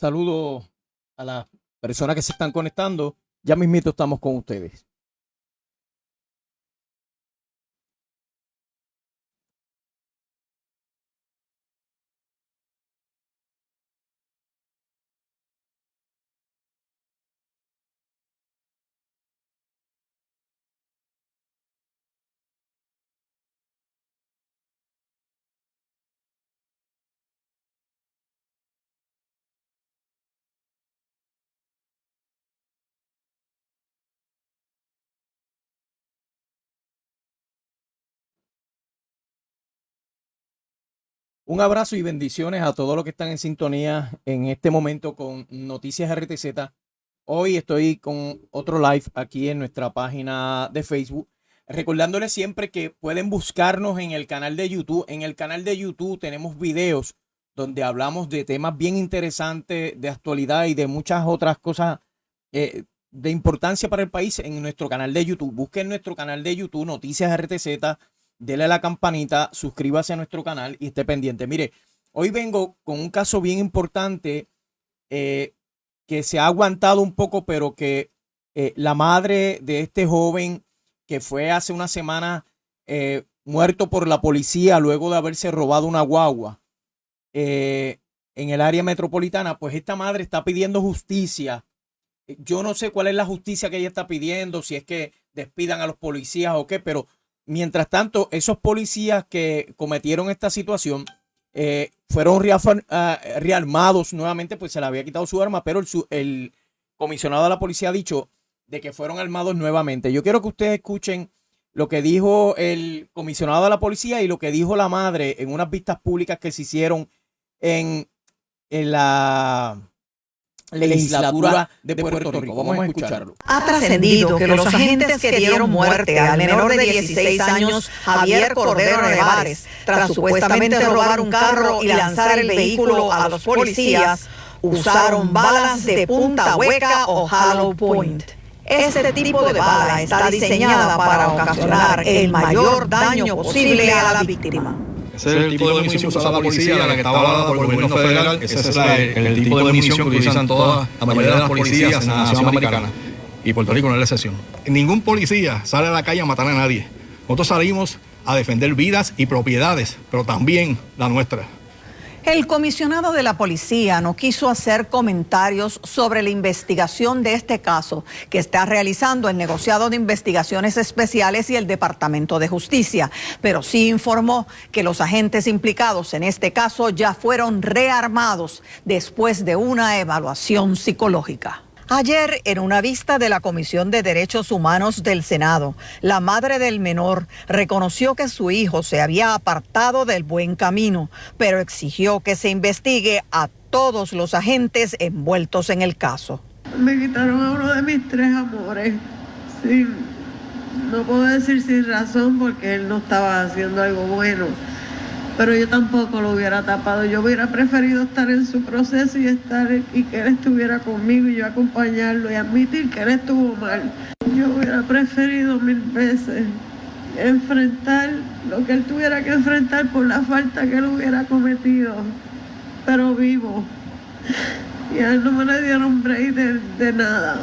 Saludo a las personas que se están conectando. Ya mismito estamos con ustedes. Un abrazo y bendiciones a todos los que están en sintonía en este momento con Noticias RTZ. Hoy estoy con otro live aquí en nuestra página de Facebook. Recordándoles siempre que pueden buscarnos en el canal de YouTube. En el canal de YouTube tenemos videos donde hablamos de temas bien interesantes de actualidad y de muchas otras cosas eh, de importancia para el país en nuestro canal de YouTube. Busquen nuestro canal de YouTube, Noticias RTZ dele a la campanita, suscríbase a nuestro canal y esté pendiente. Mire, hoy vengo con un caso bien importante eh, que se ha aguantado un poco, pero que eh, la madre de este joven que fue hace una semana eh, muerto por la policía luego de haberse robado una guagua en el área metropolitana, pues esta madre está pidiendo justicia. Yo no sé cuál es la justicia que ella está pidiendo, si es que despidan a los policías o qué, pero Mientras tanto, esos policías que cometieron esta situación eh, fueron ah, rearmados nuevamente, pues se le había quitado su arma, pero el, comisionado de la policía ha dicho de que fueron armados nuevamente. Yo quiero que ustedes escuchen lo que dijo el comisionado de la policía y lo que dijo la madre en unas vistas públicas que se hicieron en la legislatura de Puerto, Rico. Vamos a escucharlo. Ha trascendido que los agentes que dieron muerte al menor de 16 años, Javier Cordero Nevares, tras supuestamente robar un carro y lanzar el vehículo a los policías, usaron balas de punta hueca o hollow point. Este tipo de bala está diseñada para ocasionar el mayor daño posible a la víctima. Ese es el tipo de munición que usa la policía, la que está avalada por el gobierno federal. Ese es el, tipo de munición que utilizan todas, la mayoría de las policías en la nación americana. Y Puerto Rico no es la excepción. Ningún policía sale a la calle a matar a nadie. Nosotros salimos a defender vidas y propiedades, pero también la nuestra. El comisionado de la policía no quiso hacer comentarios sobre la investigación de este caso que está realizando el negociado de investigaciones especiales y el Departamento de Justicia, pero sí informó que los agentes implicados en este caso ya fueron rearmados después de una evaluación psicológica. Ayer, en una vista de la Comisión de Derechos Humanos del Senado, la madre del menor reconoció que su hijo se había apartado del buen camino, pero exigió que se investigue a todos los agentes envueltos en el caso. Me quitaron a uno de mis tres amores. no puedo decir sin razón porque él no estaba haciendo algo bueno pero yo tampoco lo hubiera tapado. Yo hubiera preferido estar en su proceso y estar y que él estuviera conmigo y yo acompañarlo y admitir que él estuvo mal. Yo hubiera preferido mil veces enfrentar lo que él tuviera que enfrentar por la falta que él hubiera cometido, pero vivo. Y a él no me le dieron break de, de nada.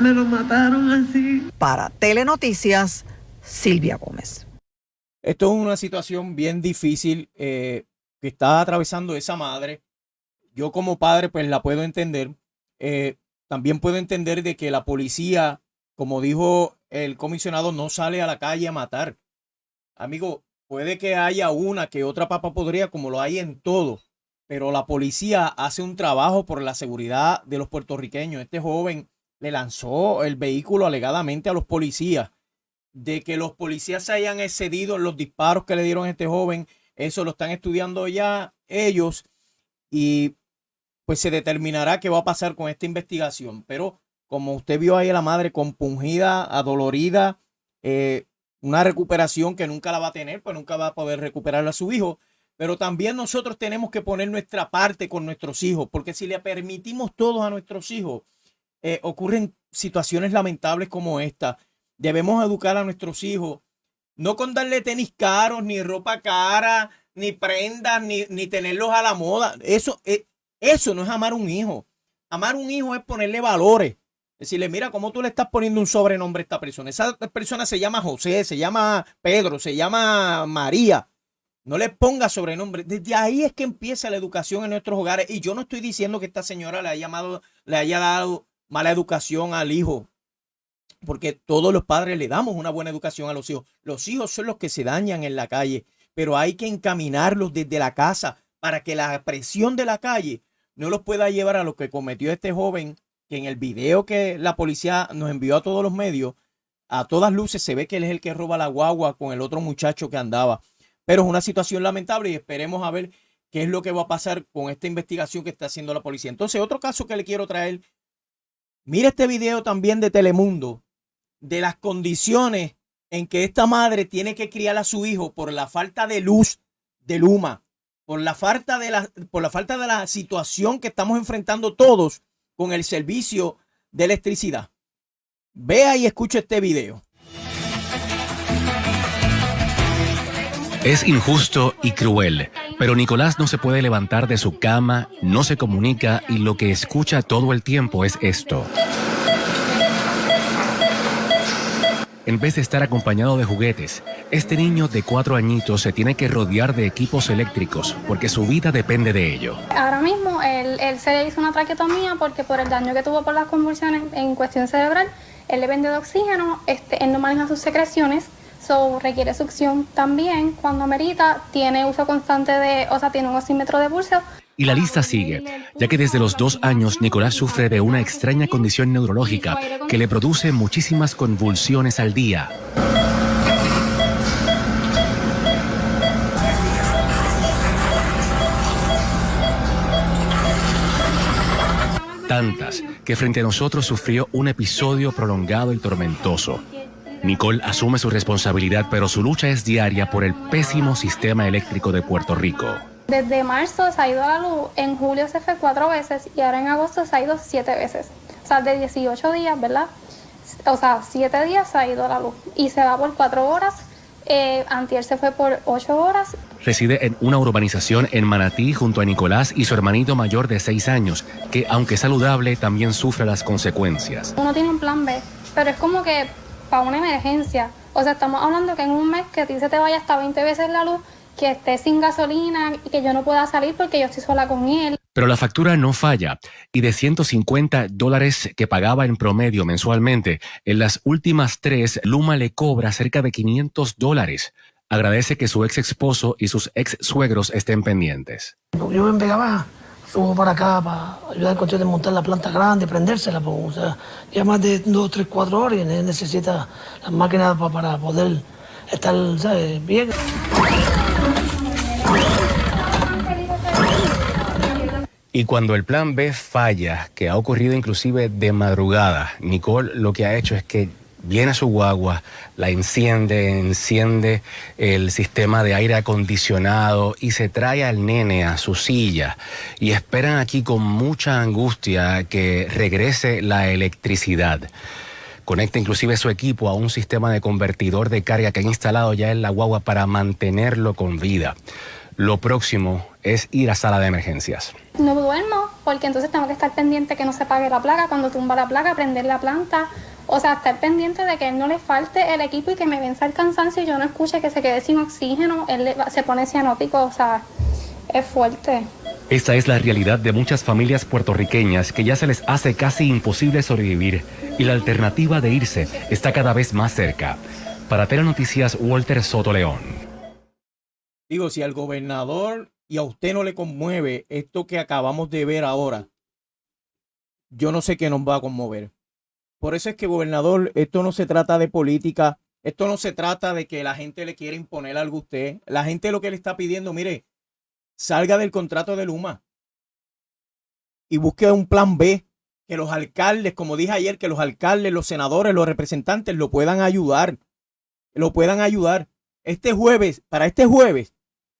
Me lo mataron así. Para Telenoticias, Silvia Gómez. Esto es una situación bien difícil eh, que está atravesando esa madre. Yo como padre pues la puedo entender. Eh, también puedo entender de que la policía, como dijo el comisionado, no sale a la calle a matar. Amigo, puede que haya una que otra papa podría, como lo hay en todo, pero la policía hace un trabajo por la seguridad de los puertorriqueños. Este joven le lanzó el vehículo alegadamente a los policías de que los policías se hayan excedido los disparos que le dieron a este joven. Eso lo están estudiando ya ellos y pues se determinará qué va a pasar con esta investigación. Pero como usted vio ahí a la madre compungida, adolorida, eh, una recuperación que nunca la va a tener, pues nunca va a poder recuperar a su hijo. Pero también nosotros tenemos que poner nuestra parte con nuestros hijos, porque si le permitimos todos a nuestros hijos, eh, ocurren situaciones lamentables como esta. Debemos educar a nuestros hijos, no con darle tenis caros, ni ropa cara, ni prendas, ni, ni tenerlos a la moda. Eso, eh, Eso no es amar un hijo. Amar un hijo es ponerle valores. Decirle, mira, ¿cómo tú le estás poniendo un sobrenombre a esta persona? Esa persona se llama José, se llama Pedro, se llama María. No le ponga sobrenombre. Desde ahí es que empieza la educación en nuestros hogares. Y yo no estoy diciendo que esta señora le haya, llamado, le haya dado mala educación al hijo. Porque todos los padres le damos una buena educación a los hijos. Los hijos son los que se dañan en la calle. Pero hay que encaminarlos desde la casa para que la presión de la calle no los pueda llevar a lo que cometió este joven que en el video que la policía nos envió a todos los medios, a todas luces se ve que él es el que roba la guagua con el otro muchacho que andaba. Pero es una situación lamentable y esperemos a ver qué es lo que va a pasar con esta investigación que está haciendo la policía. Entonces, otro caso que le quiero traer, mira este video también de Telemundo, de las condiciones en que esta madre tiene que criar a su hijo por la falta de luz de Luma, por la falta de la, por la falta de la situación que estamos enfrentando todos con el servicio de electricidad. Vea y escuche este video. Es injusto y cruel, pero Nicolás no se puede levantar de su cama, no se comunica y lo que escucha todo el tiempo es esto. En vez de estar acompañado de juguetes, este niño de cuatro añitos se tiene que rodear de equipos eléctricos porque su vida depende de ello. Ahora mismo él, se le hizo una traquetomía porque por el daño que tuvo por las convulsiones en cuestión cerebral, él le vende de oxígeno, este, él no maneja sus secreciones, so requiere succión también cuando amerita, tiene uso constante de, o sea, tiene un oxímetro de pulso y la lista sigue, ya que desde los dos años Nicolás sufre de una extraña condición neurológica que le produce muchísimas convulsiones al día. Tantas que frente a nosotros sufrió un episodio prolongado y tormentoso. Nicole asume su responsabilidad, pero su lucha es diaria por el pésimo sistema eléctrico de Puerto Rico. Desde marzo se ha ido a la luz, en julio se fue cuatro veces y ahora en agosto se ha ido siete veces. O sea, de 18 días, ¿verdad? O sea, siete días se ha ido a la luz y se va por cuatro horas. Eh, antier se fue por ocho horas. Reside en una urbanización en Manatí junto a Nicolás y su hermanito mayor de seis años, que aunque saludable también sufre las consecuencias. Uno tiene un plan B, pero es como que para una emergencia. O sea, estamos hablando que en un mes que a ti se te vaya hasta 20 veces la luz, que esté sin gasolina y que yo no pueda salir porque yo estoy sola con él. Pero la factura no falla y de 150 dólares que pagaba en promedio mensualmente, en las últimas tres Luma le cobra cerca de 500 dólares. Agradece que su ex esposo y sus ex suegros estén pendientes. Yo en Vega subo para acá para ayudar al cuestión de montar la planta grande, prendérsela, porque, o sea, ya más de 2, 3, 4 horas y necesita las máquinas para poder estar ¿sabes? bien. Y cuando el plan B falla, que ha ocurrido inclusive de madrugada, Nicole lo que ha hecho es que viene a su guagua, la enciende, enciende el sistema de aire acondicionado y se trae al nene a su silla y esperan aquí con mucha angustia que regrese la electricidad. Conecta inclusive su equipo a un sistema de convertidor de carga que ha instalado ya en la guagua para mantenerlo con vida. Lo próximo es ir a sala de emergencias. No duermo porque entonces tengo que estar pendiente que no se pague la placa, cuando tumba la placa, prender la planta, o sea, estar pendiente de que no le falte el equipo y que me venza el cansancio y yo no escuche que se quede sin oxígeno, él se pone cianótico, o sea, es fuerte. Esta es la realidad de muchas familias puertorriqueñas que ya se les hace casi imposible sobrevivir y la alternativa de irse está cada vez más cerca. Para Tele Noticias, Walter Soto León. Digo, si al gobernador y a usted no le conmueve esto que acabamos de ver ahora, yo no sé qué nos va a conmover. Por eso es que, gobernador, esto no se trata de política, esto no se trata de que la gente le quiera imponer algo a usted. La gente lo que le está pidiendo, mire, salga del contrato de Luma y busque un plan B, que los alcaldes, como dije ayer, que los alcaldes, los senadores, los representantes lo puedan ayudar, lo puedan ayudar. Este jueves, para este jueves,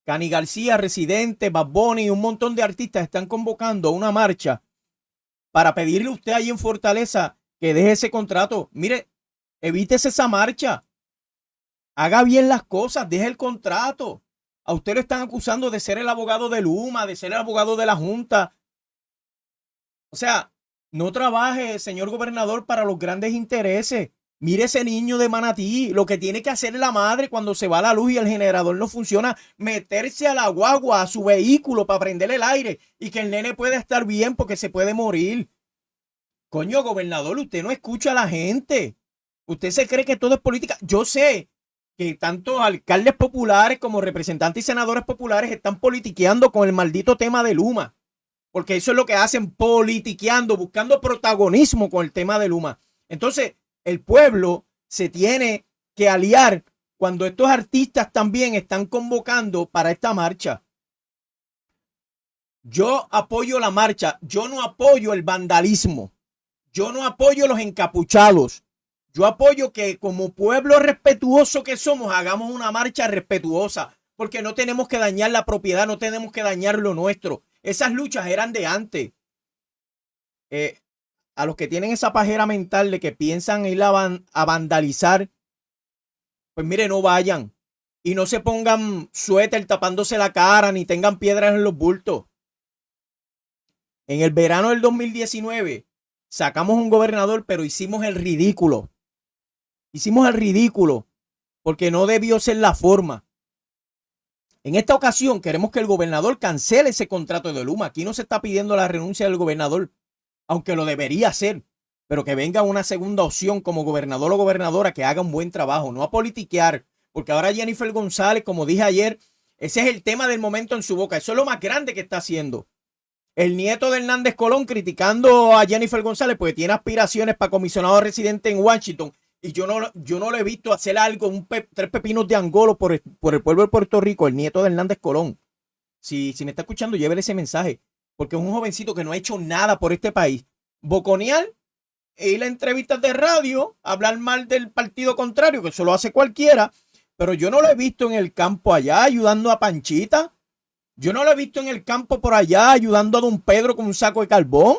Cani García, Residente, Bad Bunny un montón de artistas están convocando una marcha para pedirle a usted ahí en Fortaleza que deje ese contrato. Mire, evítese esa marcha. Haga bien las cosas, deje el contrato. A usted lo están acusando de ser el abogado de Luma, de ser el abogado de la Junta. O sea, no trabaje, señor gobernador, para los grandes intereses. Mire ese niño de manatí, lo que tiene que hacer la madre cuando se va la luz y el generador no funciona, meterse a la guagua, a su vehículo para prender el aire y que el nene pueda estar bien porque se puede morir. Coño, gobernador, usted no escucha a la gente. Usted se cree que todo es política. Yo sé que tanto alcaldes populares como representantes y senadores populares están politiqueando con el maldito tema de Luma. Porque eso es lo que hacen, politiqueando, buscando protagonismo con el tema de Luma. Entonces, el pueblo se tiene que aliar cuando estos artistas también están convocando para esta marcha. Yo apoyo la marcha, yo no apoyo el vandalismo, yo no apoyo los encapuchados, yo apoyo que como pueblo respetuoso que somos hagamos una marcha respetuosa, porque no tenemos que dañar la propiedad, no tenemos que dañar lo nuestro. Esas luchas eran de antes. Eh, a los que tienen esa pajera mental de que piensan ir a, a vandalizar, pues mire, no vayan. Y no se pongan suéter tapándose la cara ni tengan piedras en los bultos. En el verano del 2019 sacamos un gobernador, pero hicimos el ridículo. Hicimos el ridículo porque no debió ser la forma. En esta ocasión queremos que el gobernador cancele ese contrato de Luma. Aquí no se está pidiendo la renuncia del gobernador aunque lo debería hacer, pero que venga una segunda opción como gobernador o gobernadora que haga un buen trabajo, no a politiquear, porque ahora Jennifer González, como dije ayer, ese es el tema del momento en su boca, eso es lo más grande que está haciendo. El nieto de Hernández Colón criticando a Jennifer González porque tiene aspiraciones para comisionado residente en Washington y yo no, yo no lo he visto hacer algo, un tres pepinos de Angolo por el, por el pueblo de Puerto Rico, el nieto de Hernández Colón. Si, si me está escuchando, llévele ese mensaje porque es un jovencito que no ha hecho nada por este país. Boconear e ir a entrevistas de radio, hablar mal del partido contrario, que eso lo hace cualquiera, pero yo no lo he visto en el campo allá ayudando a Panchita. Yo no lo he visto en el campo por allá ayudando a don Pedro con un saco de carbón.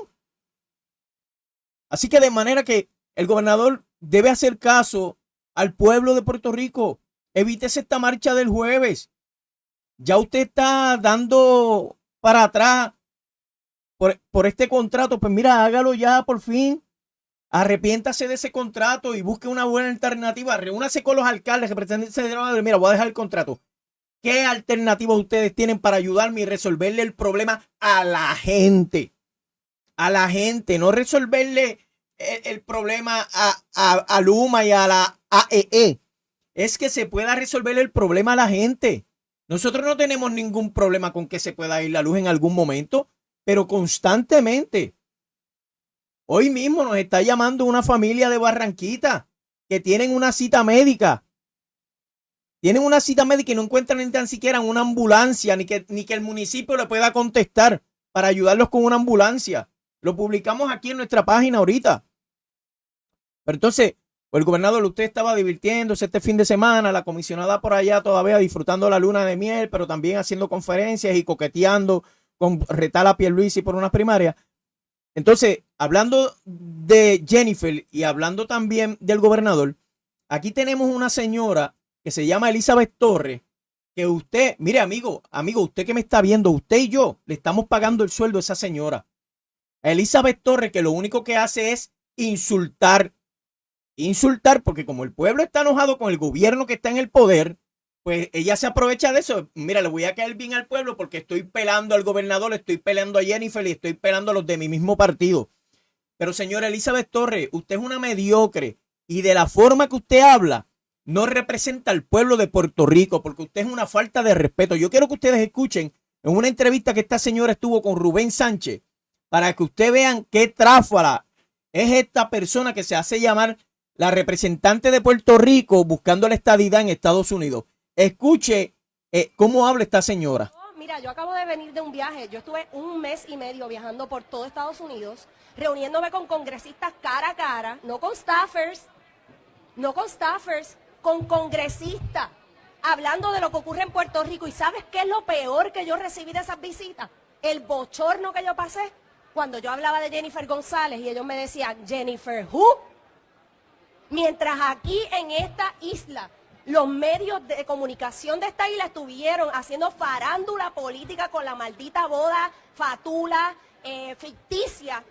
Así que de manera que el gobernador debe hacer caso al pueblo de Puerto Rico. Evítese esta marcha del jueves. Ya usted está dando para atrás por, este contrato, pues mira, hágalo ya por fin. Arrepiéntase de ese contrato y busque una buena alternativa. Reúnase con los alcaldes que pretenden ser, mira, voy a dejar el contrato. ¿Qué alternativas ustedes tienen para ayudarme y resolverle el problema a la gente? A la gente, no resolverle el, problema a, a, Luma y a la AEE. E. Es que se pueda resolver el problema a la gente. Nosotros no tenemos ningún problema con que se pueda ir la luz en algún momento pero constantemente. Hoy mismo nos está llamando una familia de Barranquita que tienen una cita médica. Tienen una cita médica y no encuentran ni tan siquiera una ambulancia, ni que, ni que el municipio le pueda contestar para ayudarlos con una ambulancia. Lo publicamos aquí en nuestra página ahorita. Pero entonces, el gobernador, usted estaba divirtiéndose este fin de semana, la comisionada por allá todavía disfrutando la luna de miel, pero también haciendo conferencias y coqueteando con retar a Pierluisi por unas primarias. Entonces, hablando de Jennifer y hablando también del gobernador, aquí tenemos una señora que se llama Elizabeth Torres, que usted, mire amigo, amigo, usted que me está viendo, usted y yo le estamos pagando el sueldo a esa señora. Elizabeth Torres, que lo único que hace es insultar, insultar, porque como el pueblo está enojado con el gobierno que está en el poder, pues ella se aprovecha de eso. Mira, le voy a caer bien al pueblo porque estoy pelando al gobernador, estoy peleando a Jennifer y estoy pelando a los de mi mismo partido. Pero señora Elizabeth Torres, usted es una mediocre y de la forma que usted habla, no representa al pueblo de Puerto Rico porque usted es una falta de respeto. Yo quiero que ustedes escuchen en una entrevista que esta señora estuvo con Rubén Sánchez para que ustedes vean qué tráfala es esta persona que se hace llamar la representante de Puerto Rico buscando la estadidad en Estados Unidos. Escuche eh, cómo habla esta señora. Mira, yo acabo de venir de un viaje. Yo estuve un mes y medio viajando por todo Estados Unidos, reuniéndome con congresistas cara a cara, no con staffers, no con staffers, con congresistas, hablando de lo que ocurre en Puerto Rico. ¿Y sabes qué es lo peor que yo recibí de esas visitas? El bochorno que yo pasé cuando yo hablaba de Jennifer González y ellos me decían, Jennifer, ¿who? Mientras aquí en esta isla los medios de comunicación de esta isla estuvieron haciendo farándula política con la maldita boda fatula, eh, ficticia,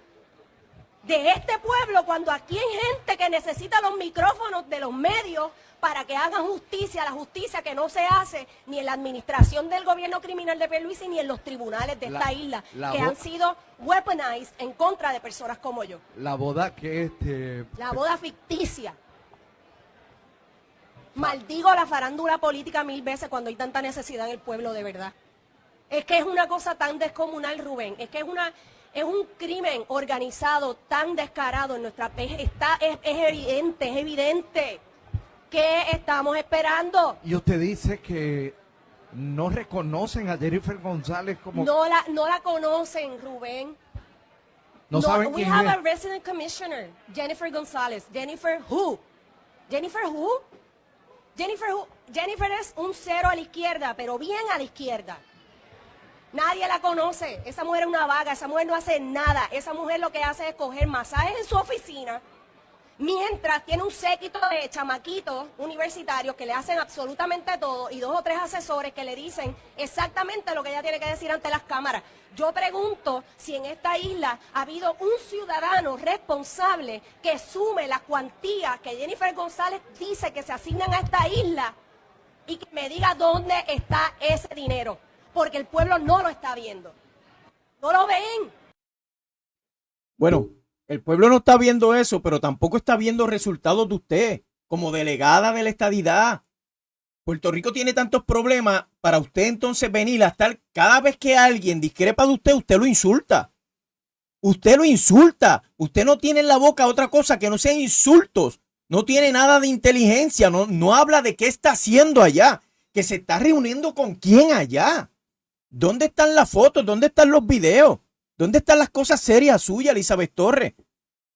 de este pueblo cuando aquí hay gente que necesita los micrófonos de los medios para que hagan justicia, la justicia que no se hace ni en la administración del gobierno criminal de Pierluisi ni en los tribunales de La- esta isla, la que han sido weaponized en contra de personas como yo. La boda que este... La boda ficticia. Maldigo la farándula política mil veces cuando hay tanta necesidad en el pueblo de verdad. Es que es una cosa tan descomunal, Rubén. Es que es una es un crimen organizado tan descarado en nuestra. Está es, es evidente, es evidente. ¿Qué estamos esperando? Y usted dice que no reconocen a Jennifer González como... No la no la conocen, Rubén. no saben we quién have es. a resident commissioner, Jennifer González. Jennifer who? Jennifer who? Jennifer es un cero a la izquierda, pero bien a la izquierda. Nadie la conoce. Esa mujer es una vaga, esa mujer no hace nada. Esa mujer lo que hace es coger masajes en su oficina, mientras tiene un séquito de chamaquitos universitarios que le hacen absolutamente todo y dos o tres asesores que le dicen exactamente lo que ella tiene que decir ante las cámaras. Yo pregunto si en esta isla ha habido un ciudadano responsable que sume las cuantías que Jennifer González dice que se asignan a esta isla y que me diga dónde está ese dinero, porque el pueblo no lo está viendo. No lo ven. Bueno, el pueblo no está viendo eso, pero tampoco está viendo resultados de usted como delegada de la estadidad. Puerto Rico tiene tantos problemas para usted entonces venir a estar cada vez que alguien discrepa de usted, usted lo insulta. Usted lo insulta. Usted no tiene en la boca otra cosa que no sean insultos. No tiene nada de inteligencia. No, no habla de qué está haciendo allá. Que se está reuniendo con quién allá. ¿Dónde están las fotos? ¿Dónde están los videos? ¿Dónde están las cosas serias suyas, Elizabeth Torres?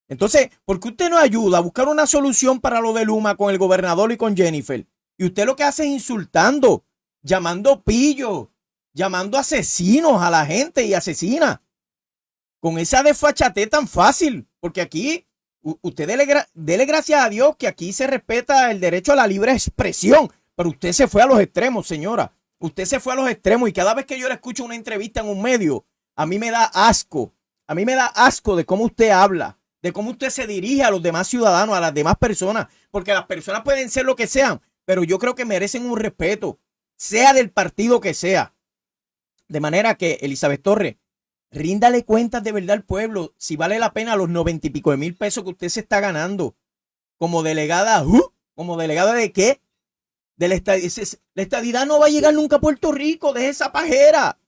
Entonces, ¿por qué usted no ayuda a buscar una solución para lo de Luma con el gobernador y con Jennifer? Y usted lo que hace es insultando, llamando pillos, llamando asesinos a la gente y asesina. Con esa desfachatez tan fácil, porque aquí usted dele gracias a Dios que aquí se respeta el derecho a la libre expresión, pero usted se fue a los extremos, señora. Usted se fue a los extremos y cada vez que yo le escucho una entrevista en un medio, a mí me da asco. A mí me da asco de cómo usted habla, de cómo usted se dirige a los demás ciudadanos, a las demás personas, porque las personas pueden ser lo que sean, pero yo creo que merecen un respeto, sea del partido que sea. De manera que, Elizabeth Torres, ríndale cuentas de verdad al pueblo si vale la pena los noventa y pico de mil pesos que usted se está ganando como delegada, ¿uh? como delegada de qué? De la, estadidad. la estadidad no va a llegar nunca a Puerto Rico, de esa pajera.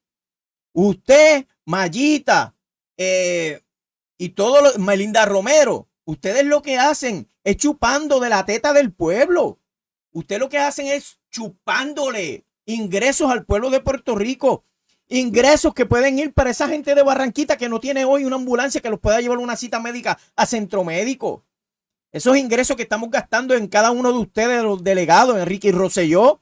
Usted, Mayita, eh, y todo lo, Melinda Romero, ustedes lo que hacen es chupando de la teta del pueblo. Ustedes lo que hacen es chupándole ingresos al pueblo de Puerto Rico. Ingresos que pueden ir para esa gente de Barranquita que no tiene hoy una ambulancia que los pueda llevar una cita médica a centro médico. Esos ingresos que estamos gastando en cada uno de ustedes, los delegados, Enrique y Rosselló,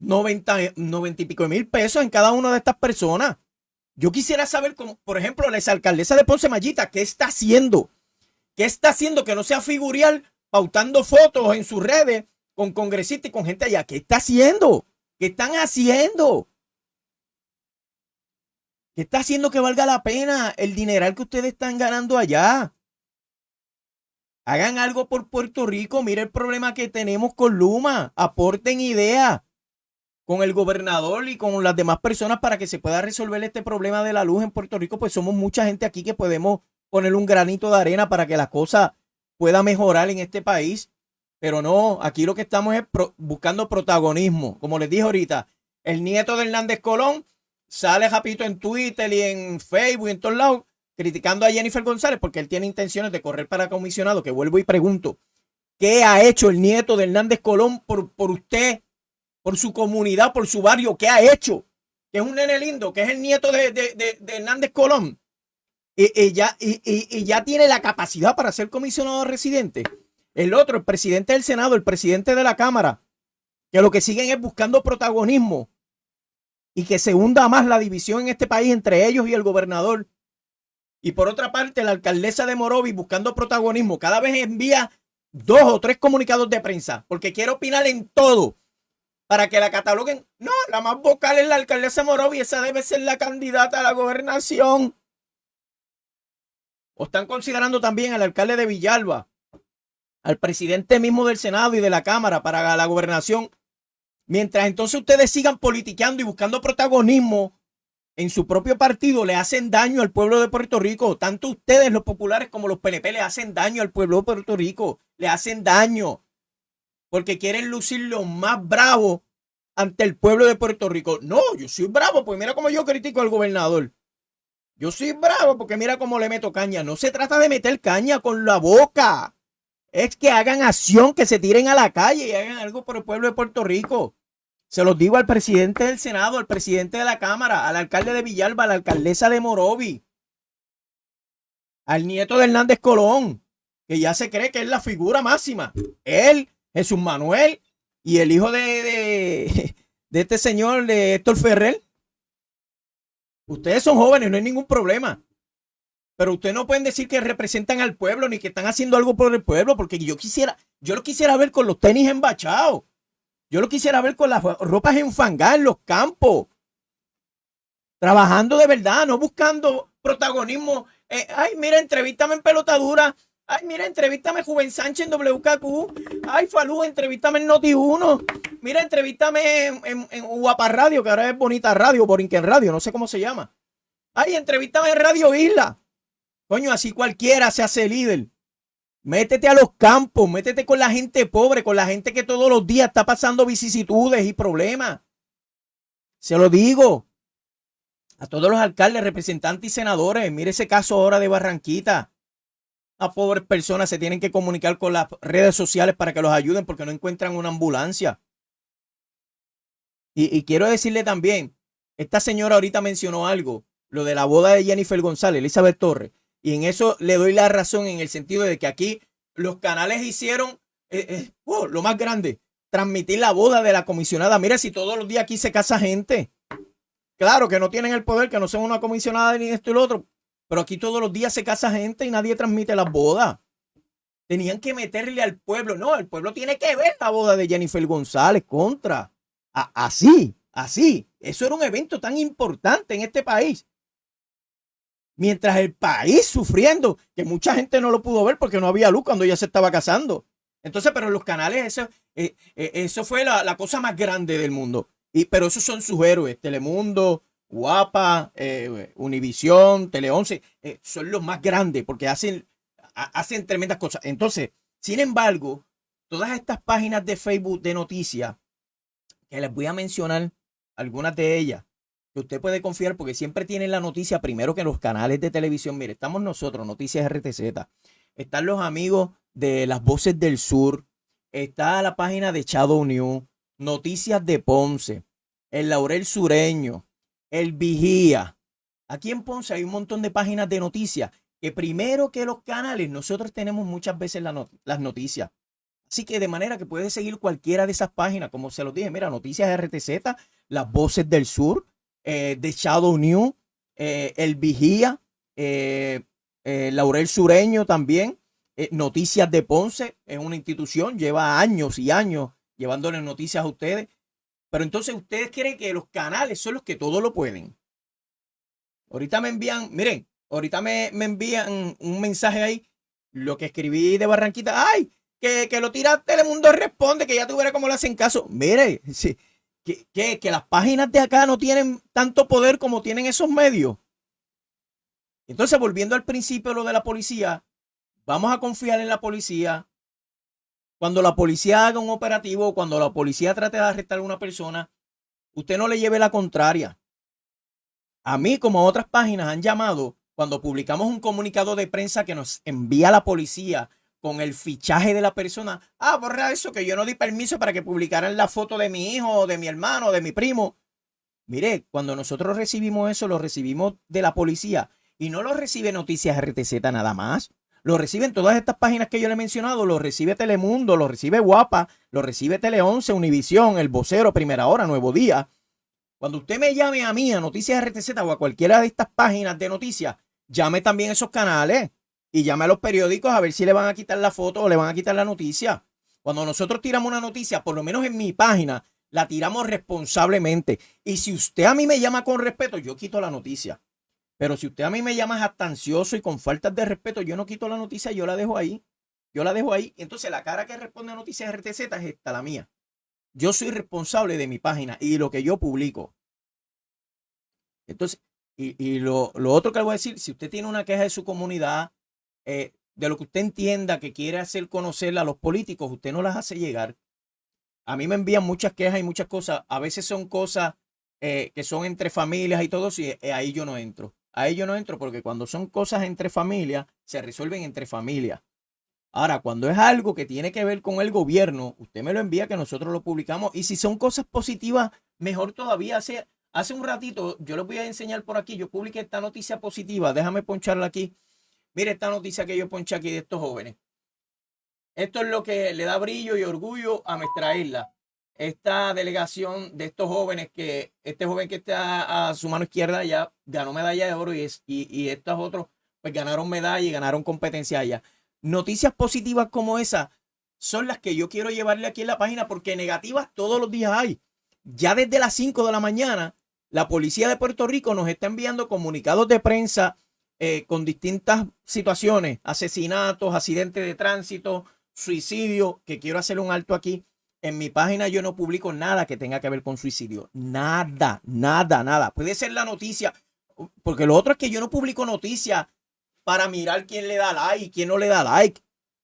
90, 90 y pico de mil pesos en cada una de estas personas. Yo quisiera saber, como, por ejemplo, la exalcaldesa de Ponce Mayita, ¿qué está haciendo? ¿Qué está haciendo que no sea figurial pautando fotos en sus redes con congresistas y con gente allá? ¿Qué está haciendo? ¿Qué están haciendo? ¿Qué está haciendo que valga la pena el dineral que ustedes están ganando allá? Hagan algo por Puerto Rico. Mire el problema que tenemos con Luma. Aporten ideas con el gobernador y con las demás personas para que se pueda resolver este problema de la luz en Puerto Rico. Pues somos mucha gente aquí que podemos poner un granito de arena para que la cosa pueda mejorar en este país. Pero no, aquí lo que estamos es buscando protagonismo. Como les dije ahorita, el nieto de Hernández Colón sale rapidito en Twitter y en Facebook y en todos lados criticando a Jennifer González porque él tiene intenciones de correr para comisionado, que vuelvo y pregunto, ¿qué ha hecho el nieto de Hernández Colón por, por usted, por su comunidad, por su barrio? ¿Qué ha hecho? Que es un nene lindo, que es el nieto de, de- de- de Hernández Colón. Y, y ya, y- y ya tiene la capacidad para ser comisionado residente. El otro, el presidente del Senado, el presidente de la Cámara, que lo que siguen es buscando protagonismo y que se hunda más la división en este país entre ellos y el gobernador. Y por otra parte, la alcaldesa de Morovis buscando protagonismo, cada vez envía dos o tres comunicados de prensa, porque quiere opinar en todo, para que la cataloguen. No, la más vocal es la alcaldesa de Morovis, esa debe ser la candidata a la gobernación. o están considerando también al alcalde de Villalba, al presidente mismo del Senado y de la Cámara para la gobernación, mientras entonces ustedes sigan politiqueando y buscando protagonismo en su propio partido, le hacen daño al pueblo de Puerto Rico. Tanto ustedes, los populares, como los PNP, le hacen daño al pueblo de Puerto Rico. Le hacen daño porque quieren lucir lo más bravo ante el pueblo de Puerto Rico. No, yo soy bravo, pues mira cómo yo critico al gobernador. Yo soy bravo porque mira cómo le meto caña. No se trata de meter caña con la boca. Es que hagan acción, que se tiren a la calle y hagan algo por el pueblo de Puerto Rico. Se los digo al presidente del Senado, al presidente de la Cámara, al alcalde de Villalba, a la alcaldesa de Morovi, al nieto de Hernández Colón, que ya se cree que es la figura máxima. Él, Jesús Manuel y el hijo de, de, este señor, de Héctor Ferrer. Ustedes son jóvenes, no hay ningún problema. Pero ustedes no pueden decir que representan al pueblo ni que están haciendo algo por el pueblo, porque yo quisiera, yo lo quisiera ver con los tenis embachados. Yo lo quisiera ver con las ropas enfangadas en los campos. Trabajando de verdad, no buscando protagonismo. Eh, ay, mira, entrevístame en pelotadura. Ay, mira, entrevístame Juven Sánchez en WKQ. Ay, Falú, entrevístame en Noti1. Mira, entrevístame en, en, Guapa Radio, que ahora es Bonita Radio, Borinquen Radio, no sé cómo se llama. Ay, entrevístame en Radio Isla. Coño, así cualquiera se hace líder. Métete a los campos, métete con la gente pobre, con la gente que todos los días está pasando vicisitudes y problemas. Se lo digo a todos los alcaldes, representantes y senadores. Mire ese caso ahora de Barranquita. A pobres personas se tienen que comunicar con las redes sociales para que los ayuden porque no encuentran una ambulancia. Y, y quiero decirle también, esta señora ahorita mencionó algo, lo de la boda de Jennifer González, Elizabeth Torres. Y en eso le doy la razón en el sentido de que aquí los canales hicieron eh, eh, oh, lo más grande, transmitir la boda de la comisionada. Mira, si todos los días aquí se casa gente. Claro que no tienen el poder, que no son una comisionada ni esto y lo otro, pero aquí todos los días se casa gente y nadie transmite las bodas. Tenían que meterle al pueblo. No, el pueblo tiene que ver la boda de Jennifer González contra. así, así. Eso era un evento tan importante en este país mientras el país sufriendo, que mucha gente no lo pudo ver porque no había luz cuando ella se estaba casando. Entonces, pero los canales, eso, eh, eh, eso fue la, cosa más grande del mundo. Y, pero esos son sus héroes, Telemundo, Guapa, eh, Univisión, Tele 11, son los más grandes porque hacen, hacen tremendas cosas. Entonces, sin embargo, todas estas páginas de Facebook de noticias, que les voy a mencionar algunas de ellas, usted puede confiar porque siempre tienen la noticia primero que los canales de televisión. Mire, estamos nosotros, Noticias RTZ. Están los amigos de las Voces del Sur. Está la página de Shadow News. Noticias de Ponce. El Laurel Sureño. El Vigía. Aquí en Ponce hay un montón de páginas de noticias que primero que los canales nosotros tenemos muchas veces las noticias. Así que de manera que puede seguir cualquiera de esas páginas, como se los dije, mira, Noticias RTZ, Las Voces del Sur, eh, de Shadow New, eh, El Vigía, eh, Laurel Sureño también, Noticias de Ponce, es una institución, lleva años y años llevándole noticias a ustedes. Pero entonces ustedes creen que los canales son los que todo lo pueden. Ahorita me envían, miren, ahorita me, me envían un mensaje ahí, lo que escribí de Barranquita, ay, que, que lo tira Telemundo responde, que ya tuviera como le hacen caso. Mire, sí, que, las páginas de acá no tienen tanto poder como tienen esos medios. Entonces, volviendo al principio lo de la policía, vamos a confiar en la policía. Cuando la policía haga un operativo, cuando la policía trate de arrestar a una persona, usted no le lleve la contraria. A mí, como a otras páginas, han llamado cuando publicamos un comunicado de prensa que nos envía la policía con el fichaje de la persona. Ah, borra eso, que yo no di permiso para que publicaran la foto de mi hijo, de mi hermano, de mi primo. Mire, cuando nosotros recibimos eso, lo recibimos de la policía y no lo recibe Noticias RTZ nada más. Lo reciben todas estas páginas que yo le he mencionado, lo recibe Telemundo, lo recibe Guapa, lo recibe Tele 11, Univisión, El Vocero, Primera Hora, Nuevo Día. Cuando usted me llame a mí, a Noticias RTZ o a cualquiera de estas páginas de noticias, llame también a esos canales y llame a los periódicos a ver si le van a quitar la foto o le van a quitar la noticia. Cuando nosotros tiramos una noticia, por lo menos en mi página, la tiramos responsablemente. Y si usted a mí me llama con respeto, yo quito la noticia. Pero si usted a mí me llama jactancioso y con faltas de respeto, yo no quito la noticia, yo la dejo ahí. Yo la dejo ahí. Entonces la cara que responde a Noticias RTZ es esta, la mía. Yo soy responsable de mi página y lo que yo publico. Entonces, y, lo, otro que le voy a decir, si usted tiene una queja de su comunidad, eh, de lo que usted entienda que quiere hacer conocer a los políticos, usted no las hace llegar. A mí me envían muchas quejas y muchas cosas. A veces son cosas eh, que son entre familias y todo, y eh, ahí yo no entro. Ahí yo no entro porque cuando son cosas entre familias, se resuelven entre familias. Ahora, cuando es algo que tiene que ver con el gobierno, usted me lo envía que nosotros lo publicamos. Y si son cosas positivas, mejor todavía. Hace, hace un ratito, yo les voy a enseñar por aquí, yo publiqué esta noticia positiva. Déjame poncharla aquí. Mire esta noticia que yo ponché aquí de estos jóvenes. Esto es lo que le da brillo y orgullo a nuestra isla. Esta delegación de estos jóvenes, que este joven que está a su mano izquierda ya ganó medalla de oro y, es, y, estos otros pues ganaron medalla y ganaron competencia allá. Noticias positivas como esa son las que yo quiero llevarle aquí en la página porque negativas todos los días hay. Ya desde las 5 de la mañana, la policía de Puerto Rico nos está enviando comunicados de prensa eh, con distintas situaciones, asesinatos, accidentes de tránsito, suicidio, que quiero hacer un alto aquí. En mi página yo no publico nada que tenga que ver con suicidio. Nada, nada, nada. Puede ser la noticia, porque lo otro es que yo no publico noticias para mirar quién le da like y quién no le da like.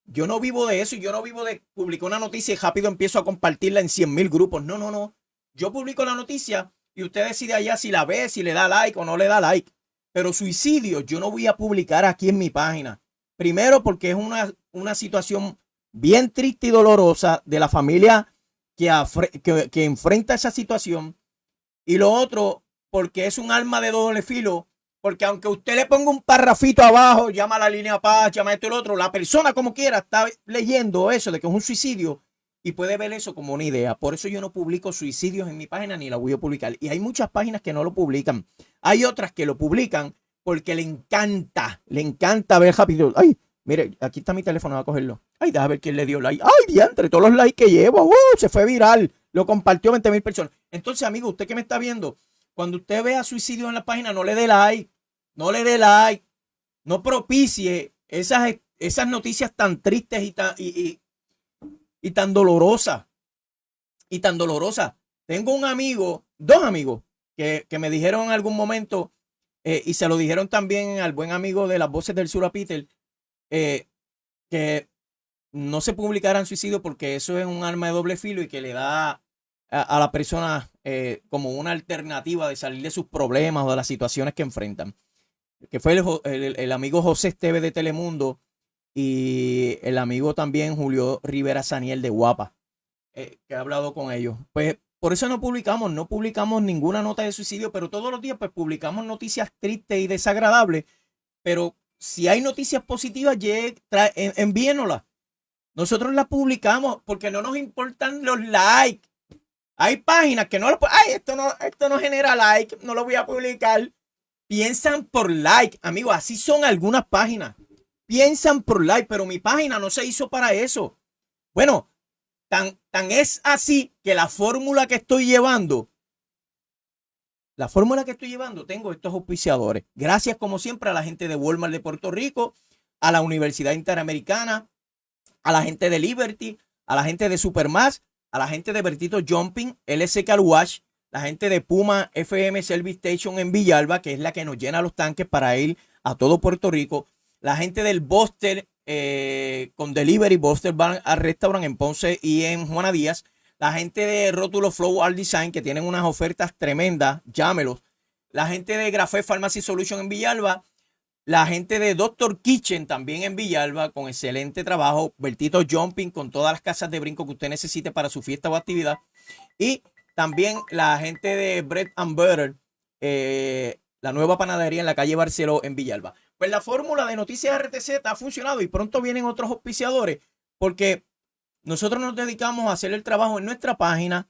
Yo no vivo de eso y yo no vivo de publicar una noticia y rápido empiezo a compartirla en 100 mil grupos. No, no, no. Yo publico la noticia y usted decide allá si la ve, si le da like o no le da like. Pero suicidio yo no voy a publicar aquí en mi página. Primero porque es una, una situación bien triste y dolorosa de la familia que, que, enfrenta esa situación. Y lo otro porque es un arma de doble filo porque aunque usted le ponga un parrafito abajo, llama a la línea paz, llama esto y lo otro, la persona como quiera está leyendo eso de que es un suicidio y puede ver eso como una idea. Por eso yo no publico suicidios en mi página ni la voy a publicar. Y hay muchas páginas que no lo publican. Hay otras que lo publican porque le encanta, le encanta ver rápido. Ay, mire, aquí está mi teléfono, voy a cogerlo. Ay, déjame ver quién le dio like. Ay, entre todos los likes que llevo, uh, se fue viral. Lo compartió 20 mil personas. Entonces, amigo, usted que me está viendo, cuando usted vea suicidio en la página, no le dé like no le dé like, no propicie esas, esas noticias tan tristes y tan, y, y, tan dolorosas. Y tan dolorosas. Tengo un amigo, dos amigos, que, me dijeron en algún momento, eh, y se lo dijeron también al buen amigo de las voces del sur a Peter, eh, que no se publicaran suicidio porque eso es un arma de doble filo y que le da a, la persona eh, como una alternativa de salir de sus problemas o de las situaciones que enfrentan que fue el, amigo José Esteve de Telemundo y el amigo también Julio Rivera Saniel de Guapa, eh, que ha hablado con ellos. Pues por eso no publicamos, no publicamos ninguna nota de suicidio, pero todos los días pues publicamos noticias tristes y desagradables, pero si hay noticias positivas, envíenoslas. Nosotros las publicamos porque no nos importan los likes. Hay páginas que no lo ay, esto no, esto no genera like, no lo voy a publicar. Piensan por like, amigo, así son algunas páginas. Piensan por like, pero mi página no se hizo para eso. Bueno, tan, tan es así que la fórmula que estoy llevando, la fórmula que estoy llevando, tengo estos auspiciadores. Gracias como siempre a la gente de Walmart de Puerto Rico, a la Universidad Interamericana, a la gente de Liberty, a la gente de Supermass, a la gente de Bertito Jumping, LS Car Wash, la gente de Puma FM Service Station en Villalba, que es la que nos llena los tanques para ir a todo Puerto Rico. La gente del Buster eh, con Delivery, Buster van al restaurante en Ponce y en Juana Díaz. La gente de Rótulo Flow Art Design, que tienen unas ofertas tremendas, llámelos. La gente de Grafé Pharmacy Solution en Villalba. La gente de Doctor Kitchen también en Villalba, con excelente trabajo. Bertito Jumping, con todas las casas de brinco que usted necesite para su fiesta o actividad. Y también la gente de Bread and Butter, eh, la nueva panadería en la calle Barceló en Villalba. Pues la fórmula de Noticias RTZ ha funcionado y pronto vienen otros auspiciadores porque nosotros nos dedicamos a hacer el trabajo en nuestra página.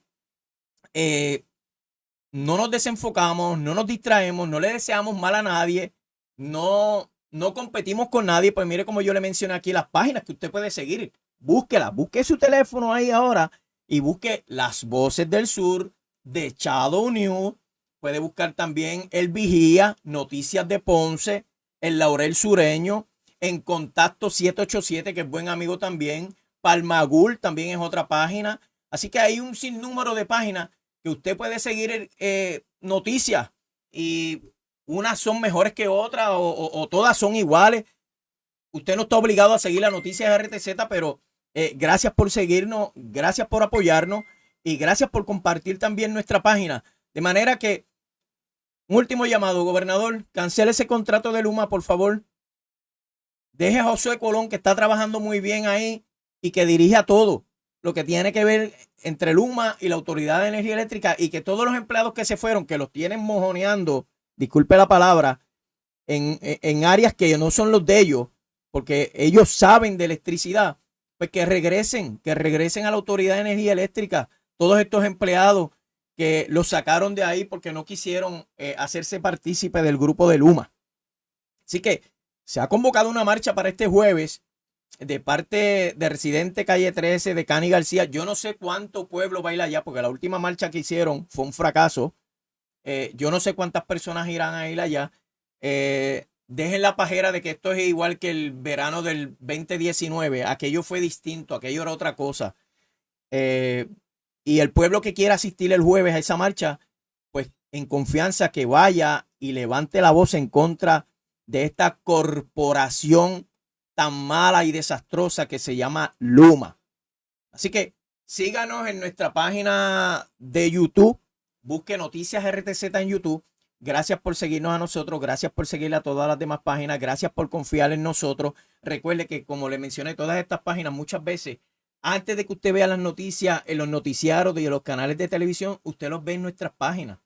Eh, no nos desenfocamos, no nos distraemos, no le deseamos mal a nadie, no, no competimos con nadie. Pues mire como yo le mencioné aquí las páginas que usted puede seguir. Búsquela, busque su teléfono ahí ahora y busque Las Voces del Sur de Shadow News. puede buscar también El Vigía, Noticias de Ponce, El Laurel Sureño, en Contacto 787, que es buen amigo también, Palmagul también es otra página. Así que hay un sinnúmero de páginas que usted puede seguir eh, noticias y unas son mejores que otras o, todas son iguales. Usted no está obligado a seguir las noticias de RTZ, pero eh, gracias por seguirnos, gracias por apoyarnos y gracias por compartir también nuestra página. De manera que, un último llamado, gobernador, cancele ese contrato de Luma, por favor. Deje a José Colón, que está trabajando muy bien ahí y que dirige a todo lo que tiene que ver entre Luma y la Autoridad de Energía Eléctrica y que todos los empleados que se fueron, que los tienen mojoneando, disculpe la palabra, en, en áreas que no son los de ellos, porque ellos saben de electricidad, pues que regresen, que regresen a la Autoridad de Energía Eléctrica, todos estos empleados que los sacaron de ahí porque no quisieron eh, hacerse partícipe del grupo de Luma. Así que se ha convocado una marcha para este jueves de parte de Residente Calle 13 de Cani García. Yo no sé cuánto pueblo baila allá, porque la última marcha que hicieron fue un fracaso. Eh, yo no sé cuántas personas irán a ir allá. Eh, dejen la pajera de que esto es igual que el verano del 2019. Aquello fue distinto, aquello era otra cosa. Eh, y el pueblo que quiera asistir el jueves a esa marcha, pues en confianza que vaya y levante la voz en contra de esta corporación tan mala y desastrosa que se llama Luma. Así que síganos en nuestra página de YouTube. Busque Noticias RTZ en YouTube. Gracias por seguirnos a nosotros, gracias por seguir a todas las demás páginas, gracias por confiar en nosotros. Recuerde que, como le mencioné, todas estas páginas muchas veces, antes de que usted vea las noticias en los noticiarios y en los canales de televisión, usted los ve en nuestras páginas.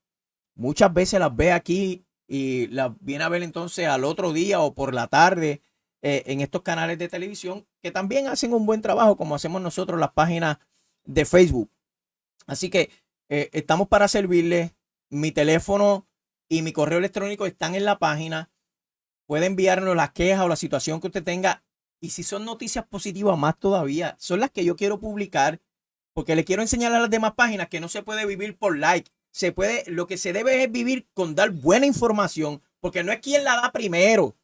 Muchas veces las ve aquí y las viene a ver entonces al otro día o por la tarde eh, en estos canales de televisión que también hacen un buen trabajo como hacemos nosotros las páginas de Facebook. Así que eh, estamos para servirles. Mi teléfono y mi correo electrónico están en la página. Puede enviarnos las quejas o la situación que usted tenga. Y si son noticias positivas, más todavía, son las que yo quiero publicar porque le quiero enseñar a las demás páginas que no se puede vivir por like. Se puede, lo que se debe es vivir con dar buena información, porque no es quien la da primero.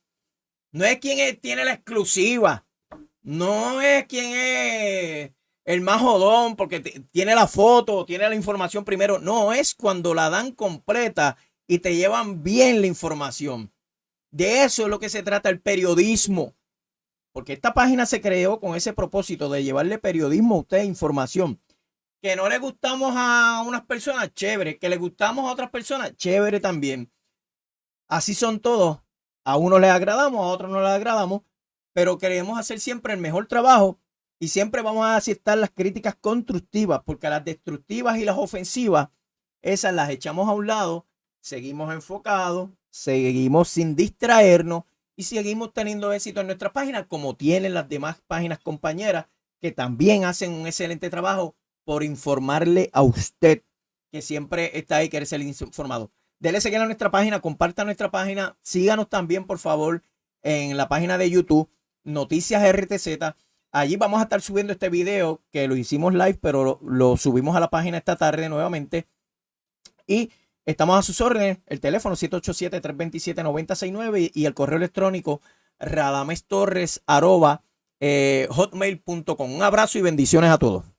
No es quien tiene la exclusiva. No es quien es el más jodón porque tiene la foto, tiene la información primero. No, es cuando la dan completa y te llevan bien la información. De eso es lo que se trata el periodismo. Porque esta página se creó con ese propósito de llevarle periodismo a usted, información. Que no le gustamos a unas personas, chévere. Que le gustamos a otras personas, chévere también. Así son todos a uno le agradamos, a otro no le agradamos, pero queremos hacer siempre el mejor trabajo y siempre vamos a aceptar las críticas constructivas, porque las destructivas y las ofensivas, esas las echamos a un lado, seguimos enfocados, seguimos sin distraernos y seguimos teniendo éxito en nuestra página, como tienen las demás páginas compañeras que también hacen un excelente trabajo por informarle a usted que siempre está ahí, quiere ser informado. Dele seguir a nuestra página, comparta nuestra página, síganos también, por favor, en la página de YouTube, Noticias RTZ. Allí vamos a estar subiendo este video que lo hicimos live, pero lo, subimos a la página esta tarde nuevamente. Y estamos a sus órdenes. El teléfono 787-327-969 y el correo electrónico radamestorres arroba, eh, hotmail.com. Un abrazo y bendiciones a todos.